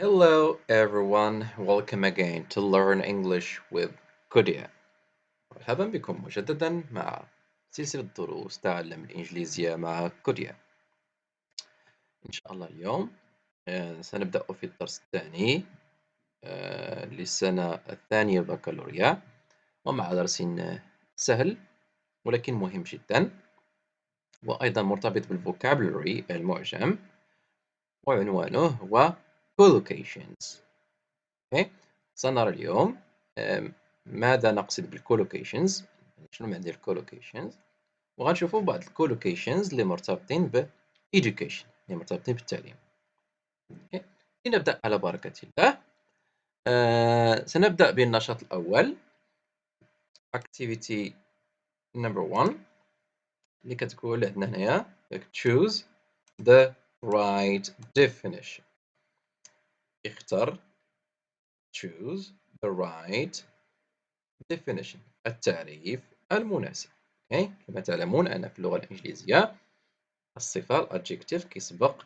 Hello everyone, welcome again to Learn English with Kodia. مرحبا بكم مجددا مع سلسلة دروس تعلم الإنجليزية مع كوديا. إن شاء الله اليوم آه، سنبدأ في الدرس الثاني آه، للسنة الثانية بكالوريا ومع درس سهل ولكن مهم جدا وأيضا مرتبط بالفوكابلري المعجم وعنوانه هو collocations. Okay. سنرى اليوم ماذا نقصد بالcollocations؟ شنو معنى الcollocations؟ وغنشوفوا بعض الcollocations اللي مرتبطين ب education اللي مرتبطين بالتعليم. Okay. لنبدأ على بركة الله. آه سنبدأ بالنشاط الأول. Activity number one اللي كتقول عندنا هنايا choose the right definition. اختر choose the right definition التعريف المناسب. okay. كما تعلمون أن في اللغة الإنجليزية الصفة الادجكتيف كيسبق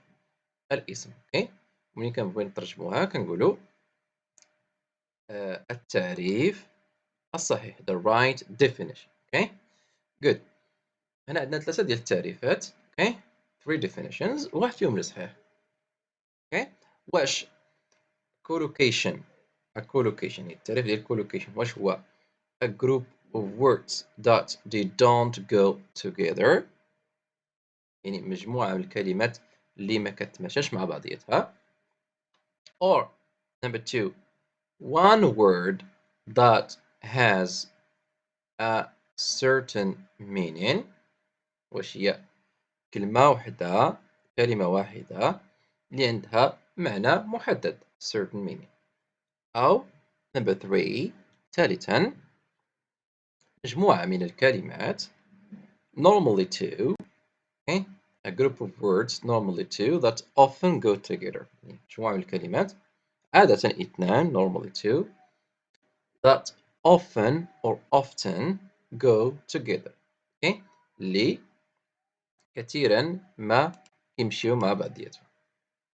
الاسم. okay. ملي كنبغيو نترجموها؟ كنقولوا uh, التعريف الصحيح the right definition. okay good. هنا عندنا ثلاثة ديال التعريفات. okay three definitions. واحد فيهم الصحيح okay واش collocation a collocation التعريف ديال collocation واش هو a group of words that they don't go together يعني مجموعة من الكلمات اللي ما كتماشاش مع بعضياتها or number two one word that has a certain meaning واش هي كلمة واحدة كلمة واحدة اللي عندها معنى محدد certain meaning أو number three ثالثا مجموعة من الكلمات normally two okay a group of words normally two that often go together مجموعة من الكلمات عادة اثنان normally two that often or often go together okay اللي كثيرا ما يمشيو مع بعضياتهم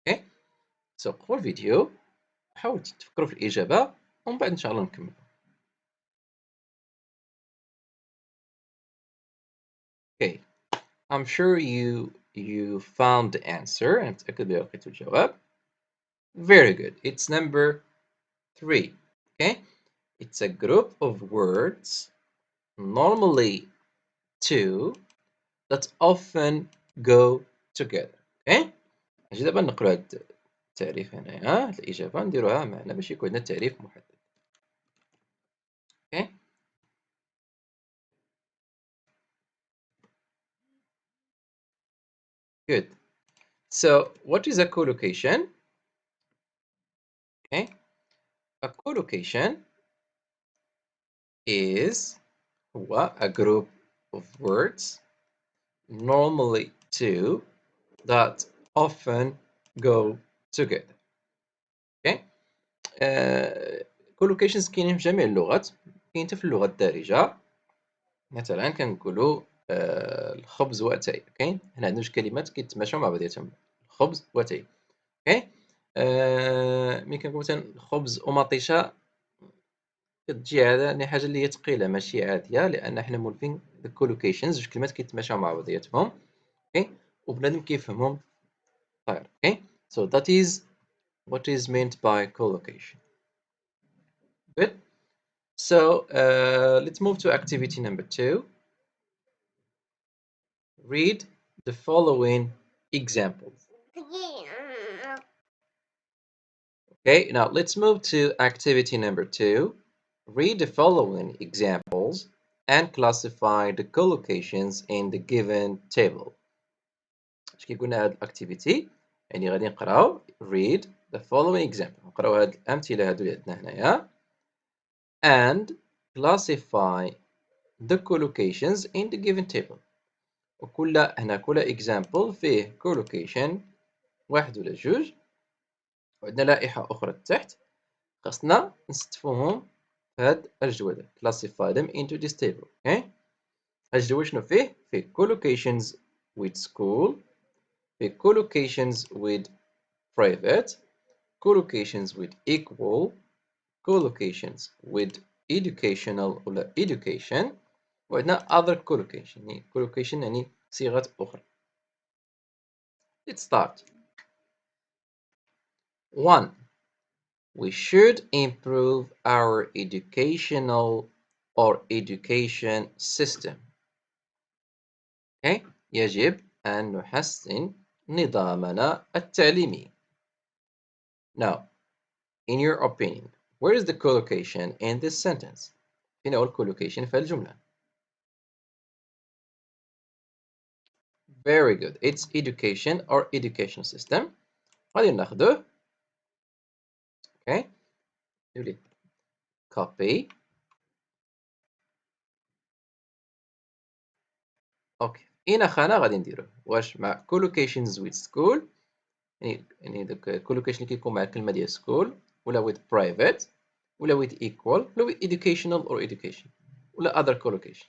اوكي سوقفوا الفيديو حاولوا تفكروا في الإجابة ومن بعد إن شاء الله نكمل Okay, I'm sure you you found the answer أنا متأكد بلي لقيتوا الجواب. Very good. It's number three. Okay, it's a group of words, normally two, that often go together. Okay, نجي دابا نقرا هاد التعريف هنايا هاد الإجابة نديروها معنا باش يكون عندنا تعريف محدد. Okay. Good. So what is a collocation? Okay. A collocation is what a group of words, normally two, that often go together. Uh, collocations كاينين في جميع اللغات. كاين حتى في اللغة الدارجة. مثلا كنقولوا آه الخبز وأتاي. أوكي هنا عندنا جوج كلمات كيتماشاو مع بعضياتهم. الخبز وأتاي. أوكي آه ملي كنقول مثلا الخبز ومطيشه كتجي هذا حاجة اللي هي ثقيله ماشي عادية لأن حنا مولفين الكولوكيشنز جوج كلمات كيتماشاو مع بعضياتهم. أوكي وبنادم كيفهمهم. طيب. أوكي so that is what is meant by collocation good so uh, let's move to activity number two Read the following examples. Okay, now let's move to activity number two. Read the following examples and classify the collocations in the given table. اش كيقولنا هاد الاكتيفيتي يعني غادي نقراو read the following example. نقراو هاد الأمثلة هادو اللي عندنا هنايا. And classify the collocations in the given table. وكل هنا كل اكزامبل فيه كولوكيشن واحد ولا جوج. وعندنا لائحة أخرى تحت. خاصنا نستفوهم هاد الجدول classify them into this table. Okay. الجدول شنو فيه؟ فيه collocations with school فيه collocations with private collocations with equal collocations with educational ولا education وعندنا other collocation يعني collocation يعني صيغات أخرى let's start one we should improve our educational or education system okay يجب أن نحسن نظامنا التعليمي now in your opinion where is the collocation in this sentence فين هو الكولوكيشن في الجملة very good it's education or education system غادي ناخذوه okay نولي copy اوكي هنا خانه غادي نديروه واش مع collocations with school يعني يعني داك collocation اللي كيكون مع الكلمه ديال school ولا with private ولا with equal ولا with educational or education ولا other collocation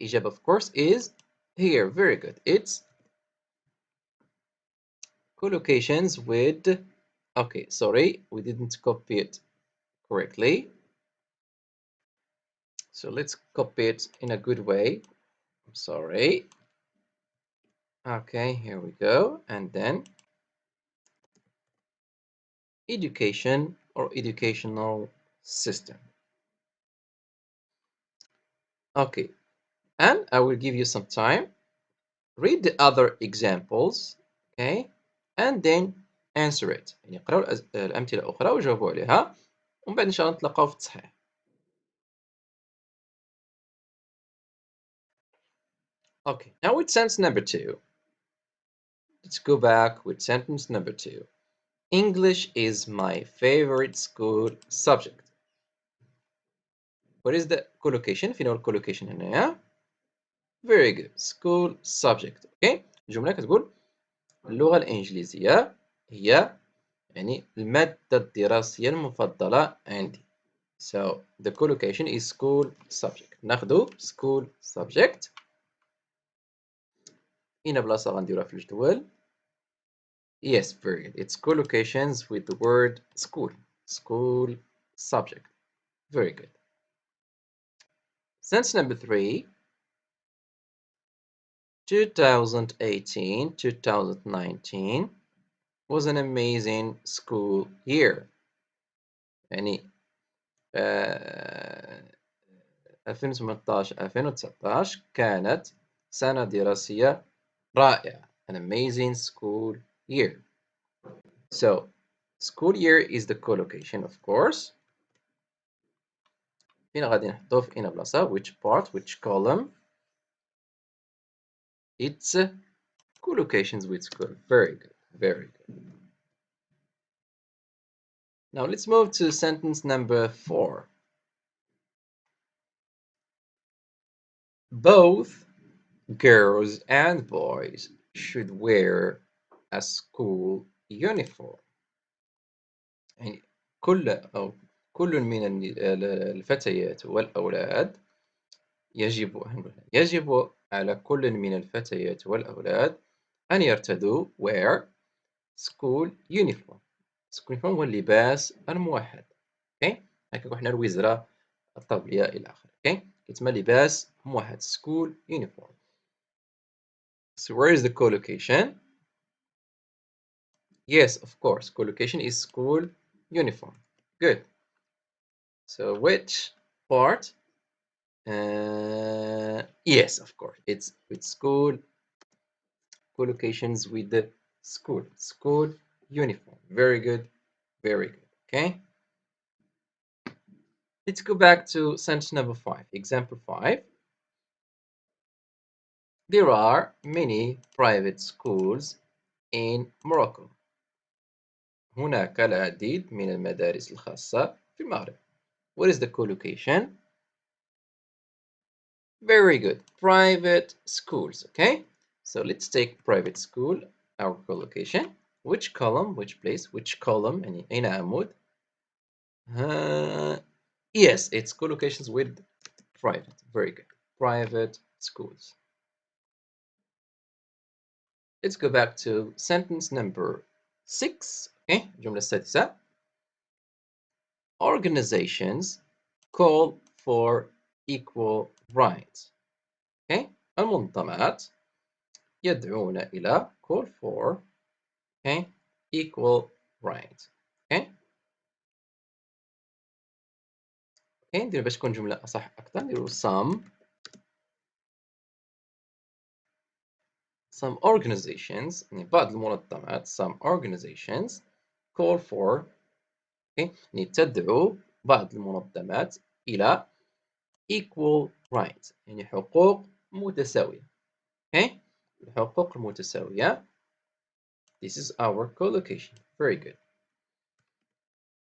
الإجابة of course is here very good it's collocations with okay sorry we didn't copy it correctly so let's copy it in a good way I'm sorry okay here we go and then education or educational system okay and I will give you some time read the other examples okay and then answer it يعني قراو الأمثلة الأخرى وجاوبوا عليها ومن بعد إن شاء الله نتلاقاو في التصحيح Okay, now with sentence number two. Let's go back with sentence number two. English is my favorite school subject. What is the collocation? في نوع collocation هنايا. Very good. School subject. Okay. الجملة كتقول اللغة الإنجليزية هي يعني المادة الدراسية المفضلة عندي. So the collocation is school subject. ناخذ school subject. هنا بلاصة غنديروها في الجدول. Yes, very good. It's collocations with the word school. School subject. Very good. Sentence number three. 2018-2019 was an amazing school year. يعني uh, 2018-2019 كانت سنة دراسية رائعة. An amazing school year. So, school year is the collocation, of course. فين غادي نحطوه في إنا بلاصة which part which column it's collocations with school very good very good now let's move to sentence number four both girls and boys should wear a school uniform. يعني كل أو كل من الفتيات والأولاد يجب يجب على كل من الفتيات والأولاد أن يرتدوا wear school uniform. School uniform هو اللباس الموحد. أوكي هكا حنا الوزرة الطبية إلى آخره. أوكي كيتسمى لباس موحد school uniform. So where is the collocation yes of course collocation is school uniform good so which part? Uh, yes, of course. It's with school collocations with the school. School uniform. Very good. Very good. Okay. Let's go back to sentence number five. Example five. There are many private schools in Morocco. هناك العديد من المدارس الخاصة في المغرب. What is the collocation? Very good. Private schools. Okay. So let's take private school, our collocation. Which column, which place, which column, يعني أين عمود? Uh, yes, it's collocations with private. Very good. Private schools. Let's go back to sentence number 6 okay الجملة السادسة organizations call for equal rights okay المنظمات يدعون إلى call for okay equal rights okay okay ندير باش تكون جملة أصح أكثر نديرو some some organizations يعني بعض المنظمات some organizations call for okay يعني تدعو بعض المنظمات إلى equal rights يعني حقوق متساوية okay الحقوق المتساوية this is our collocation very good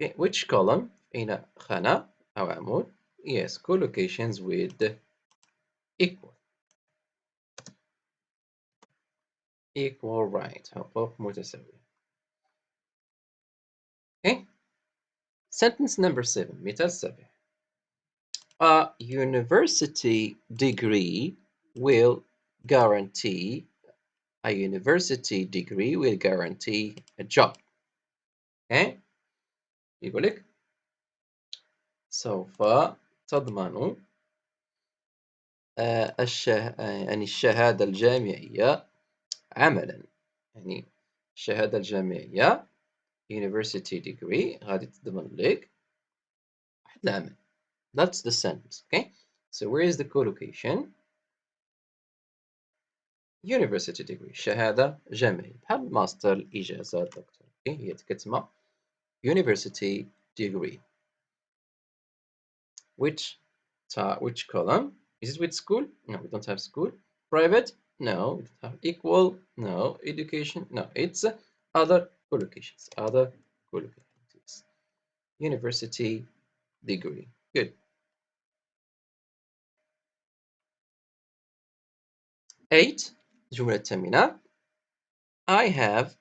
okay which column أين خانة أو عمود yes collocations with equal equal right حقوق متساوية okay sentence number seven مثال سابع a university degree will guarantee a university degree will guarantee a job okay يقول لك سوف تضمن الشه... يعني الشهادة الجامعية عملا يعني الشهادة الجامعية university degree غادي تضمن لك واحد العمل that's the sentence okay so where is the collocation university degree شهادة جامعية بحال ماستر الإجازة الدكتور okay هي كتسمى university degree which which column is it with school no we don't have school private no we don't have equal no education no it's other collocations other collocations university degree good eight الجملة الثامنة I have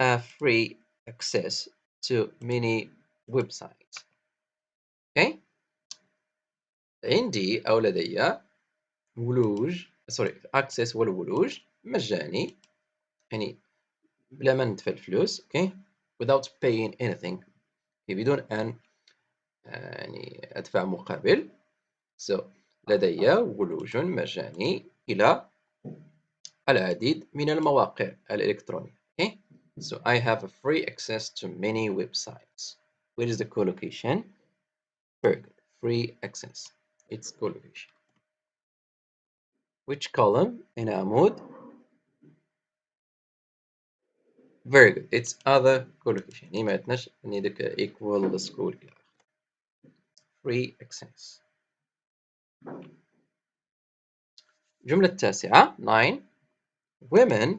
a free access to many websites okay عندي أو لدي ولوج سوري access هو الولوج مجاني يعني بلا ما ندفع الفلوس okay without paying anything بدون أن يعني أدفع مقابل so لدي ولوج مجاني إلى العديد من المواقع الإلكترونية okay so I have a free access to many websites where is the collocation very good free access its collocation which column in عمود very good it's other collocation يعني ما عندناش يعني ديك equal school إلى free access الجملة التاسعة 9 women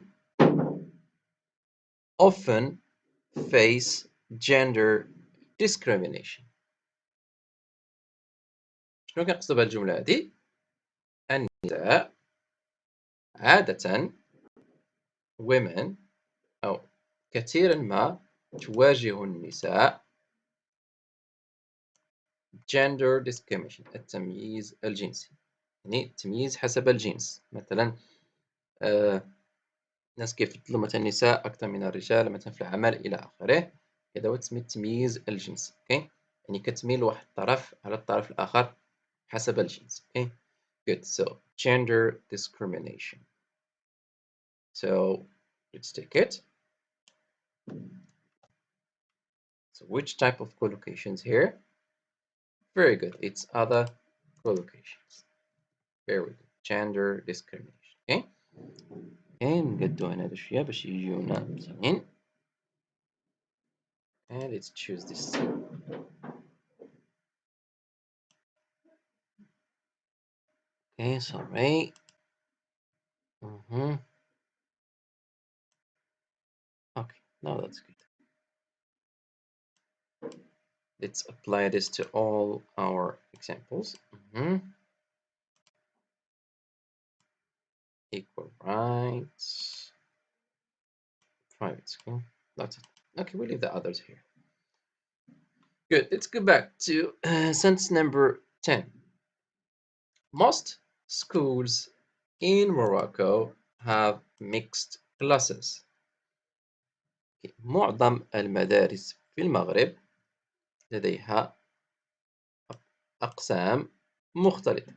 often face gender discrimination شنو كنقصد بهذه الجملة هذه النساء عادة women أو كثيرا ما تواجه النساء gender discrimination التمييز الجنسي. يعني التمييز حسب الجنس. مثلا آه الناس كيفضلوا مثلا النساء أكثر من الرجال مثلا في العمل إلى آخره. هذا هو تسمية التمييز الجنسي أوكي يعني كتميل واحد الطرف على الطرف الآخر حسب الجنس أوكي good so gender discrimination so let's take it so which type of collocations here very good it's other collocations very good gender discrimination okay نقدو هنا هاد الشوية باش يجيونا مزيانين and let's choose this okay sorry mm -hmm. okay now that's good. Let's apply this to all our examples. Mm -hmm. equal rights. Private school. That's it. Okay we leave the others here. Good let's go back to uh, sentence number 10 most schools in Morocco have mixed classes معظم المدارس في المغرب لديها أقسام مختلطة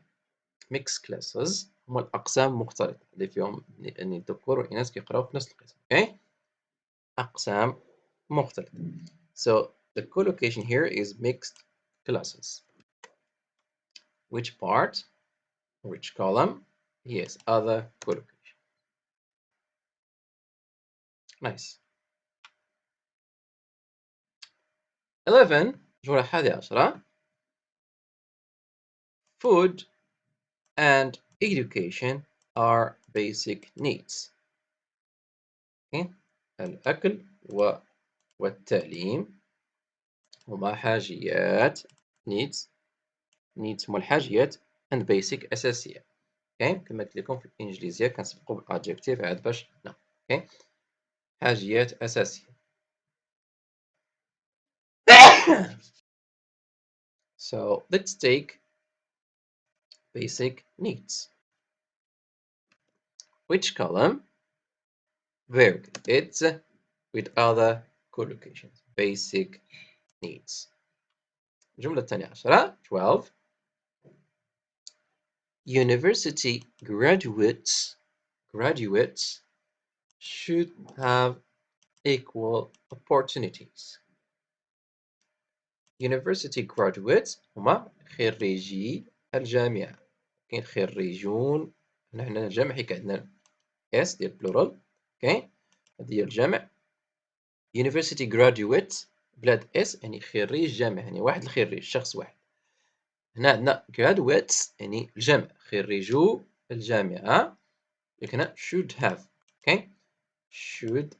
mixed classes هما الأقسام مختلطة اللي فيهم يعني الذكور والإناث كيقراو في نفس القسم okay أقسام مختلطة so the collocation here is mixed classes which part which column yes other collocation nice 11 جملة الحادية عشرة food and education are basic needs okay. الأكل والتعليم هما حاجيات needs needs هما الحاجيات and basic أساسية okay. كما قلت لكم في الإنجليزية كنسبقو بالأدجكتيف عاد باش نا okay. حاجيات أساسية so let's take basic needs. Which column? Very good. It's with other collocations. Basic needs. الجملة الثانية عشرة 12 University graduates graduates should have equal opportunities. University graduates هما خريجي الجامعة كاين خريجون هنا عندنا الجمع حيت عندنا اس ديال بلورال أوكي هذه هي يونيفرسيتي جراديويت بلاد اس يعني خريج جامعة يعني واحد الخريج شخص واحد هنا عندنا graduates يعني الجمع خريجو الجامعة هنا should have أوكي should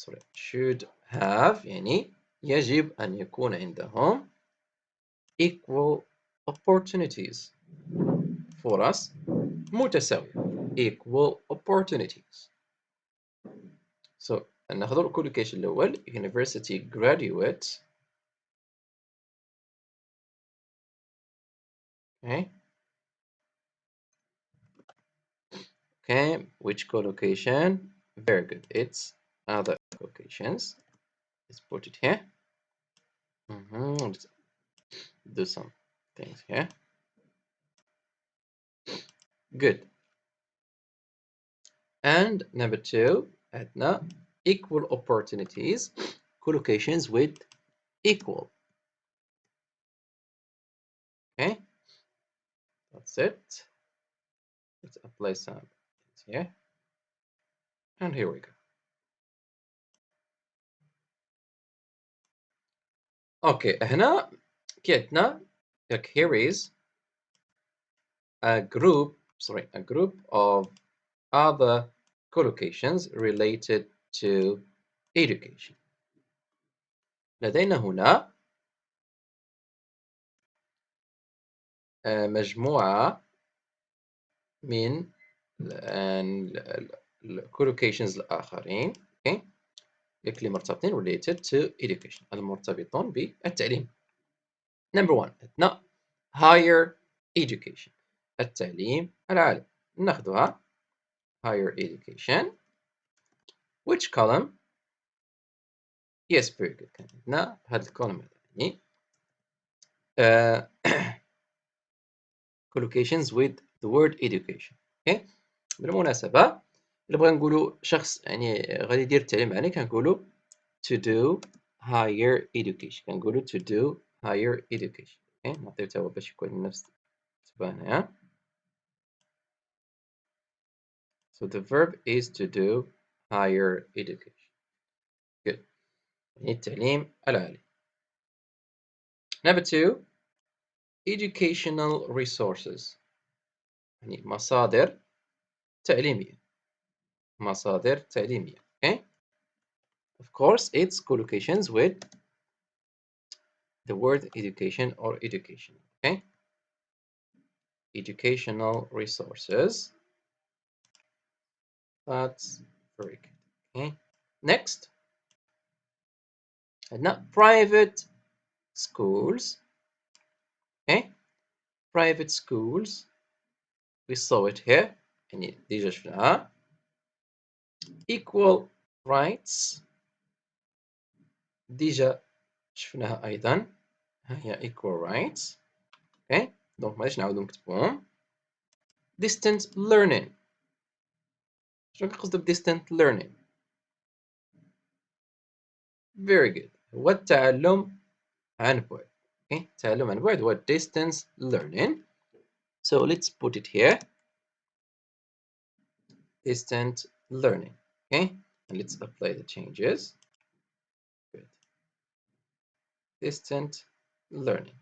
sorry should have يعني يجب أن يكون عندهم equal opportunities فرص متساوية equal opportunities so ناخذ الكولوكيشن الأول university graduate Okay. Okay, which collocation? Very good. It's other collocations. Let's put it here. Mm -hmm. Let's do some things here. Good. And number two, Edna, equal opportunities, collocations with equal. Okay. that's it. Let's apply some here. And here we go. Okay, هنا كي like here is a group sorry, a group of other collocations related to education. لدينا هنا مجموعة من الكولوكيشنز الآخرين okay. اللي مرتبطين related to education المرتبطون بالتعليم. Number one عندنا higher education التعليم العالي. ناخذها higher education. Which column yes very good. هذا يعني. uh, collocations with the word education okay بالمناسبة إلا بغينا نقولوا شخص يعني غادي يدير التعليم العالي كنقولوا to do higher education كنقولوا to do higher education okay نعطيو هو باش يكون نفس تبان So the verb is to do higher education. Good. التعليم العالي. Number two, educational resources. يعني مصادر تعليمية. مصادر تعليمية. Okay. Of course, it's collocations with the word education or education. Okay. Educational resources. That's very good. Okay. Next. not private schools. Okay. Private schools. We saw it here. يعني ديجا شفناها. Equal rights ديجا شفناها ايضا ها هي equal rights اوكي دونك معليش نعاودو نكتبوهم distant learning شنو كنقصدو ب distant learning very good هو التعلم عن بعد okay التعلم عن بعد هو distance learning so let's put it here distant learning okay and let's apply the changes good distant learning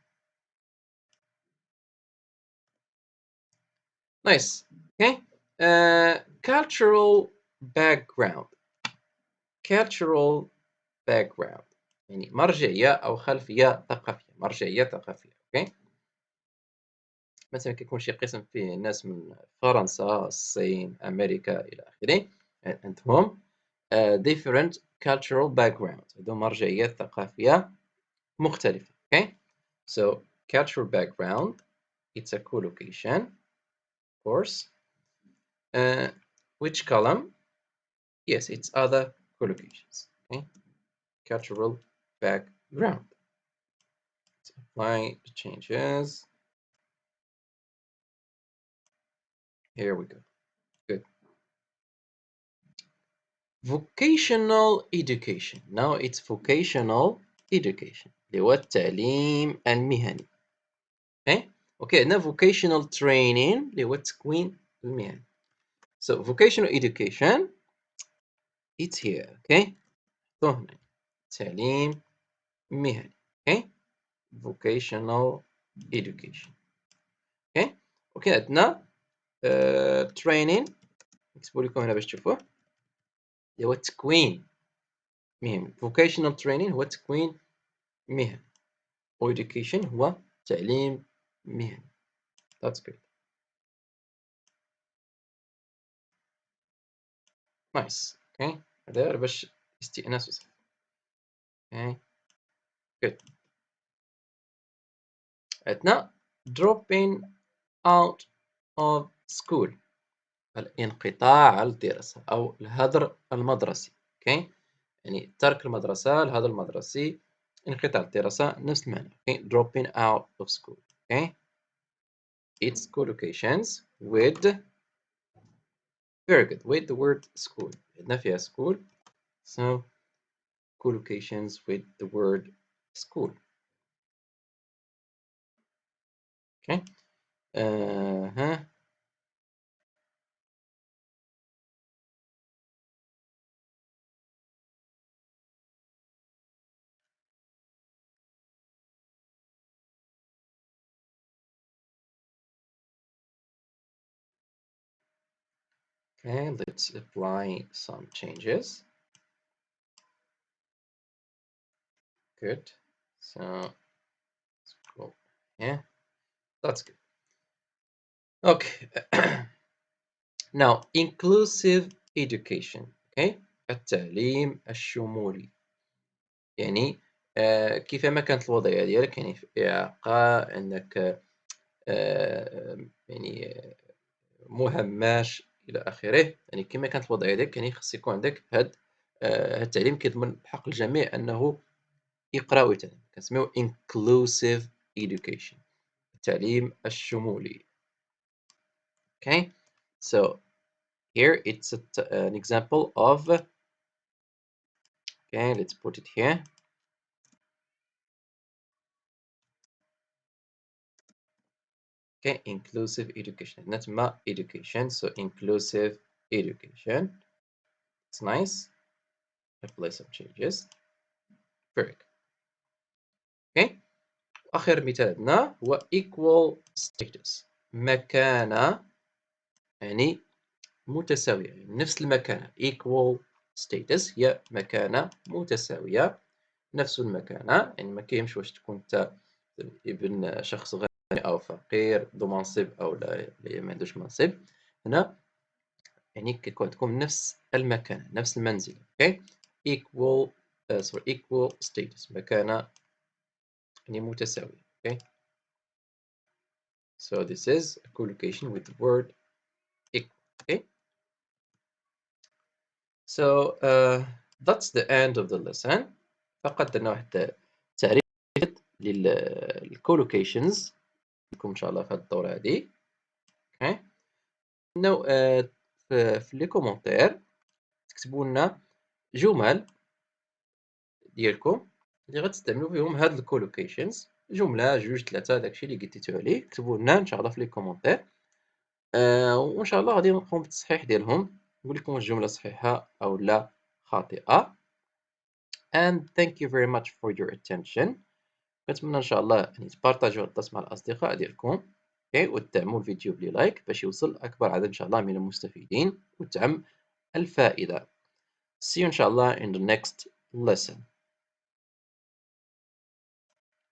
nice okay uh, cultural background cultural background يعني مرجعية أو خلفية ثقافية مرجعية ثقافية أوكي مثلا كيكون شي قسم فيه ناس من فرنسا الصين أمريكا إلى آخره عندهم uh, different cultural background عندهم مرجعيات ثقافية مختلفة okay so cultural background it's a collocation of course uh, which column yes it's other collocations okay cultural background apply the changes here we go good vocational education now it's vocational education اللي هو التعليم المهني اوكي اوكي عندنا vocational training اللي هو التكوين المهني so vocational education it's here okay هنا تعليم مهني okay vocational education okay اوكي عندنا uh, training نكتبو لكم هنا باش تشوفوه اللي هو التكوين مهني vocational training هو تكوين مهني و education هو تعليم مهني that's good nice okay هذا باش استئناس وصف okay good عندنا dropping out of school الانقطاع عن الدراسة أو الهدر المدرسي okay يعني ترك المدرسة الهدر المدرسي انقطاع الدراسة نفس المعنى okay dropping out of school okay its collocations with very good with the word school عندنا فيها school so collocations with the word school Okay uh -huh. Okay, let's apply some changes. Good. So let's go. Yeah, that's good. Okay. now, inclusive education. Okay. التعليم الشمولي. يعني آه كيفما كانت الوضعية ديالك يعني في إعاقة عندك آه يعني مهمش إلى آخره يعني كما كانت الوضعية ديالك يعني خص يكون عندك هاد آه، التعليم كيضمن بحق الجميع أنه يقرأ ويتعلم كنسميو inclusive education التعليم الشمولي okay so here it's a, an example of okay let's put it here okay inclusive education not ma education so inclusive education it's nice apply some changes very good okay آخر مثال عندنا هو equal status مكانة يعني متساوية. يعني نفس المكانة. equal status هي مكانة متساوية. نفس المكانة. يعني ما كاينش واش تكون انت ابن شخص غني أو فقير ذو منصب أو لا ما عندوش منصب. هنا يعني كيكون عندكم نفس المكان نفس المنزل أوكي equal uh, sorry equal status مكانة متساوية okay so this is a collocation with the word equal okay? So uh, that's the end of the lesson. فقط درنا واحد التعريف للكولوكيشنز لكم إن شاء الله في الدورة هذه أوكي انه آه، في لي كومونتير تكتبوا لنا جمل ديالكم. اللي غتستعملوا فيهم هاد الكولوكيشنز جملة جوج ثلاثة داكشي اللي قديتو عليه كتبوا لنا ان شاء الله في لي كومونتير. آه وان شاء الله غادي نقوم بالتصحيح ديالهم. نقول لكم واش الجملة صحيحة أو لا خاطئة. And thank you very much for your attention. كنتمنى إن شاء الله يعني تبارطاجيو الدرس مع الأصدقاء ديالكم. أوكي وتدعموا الفيديو بلايك باش يوصل أكبر عدد إن شاء الله من المستفيدين وتعم الفائدة. See you إن شاء الله in the next lesson.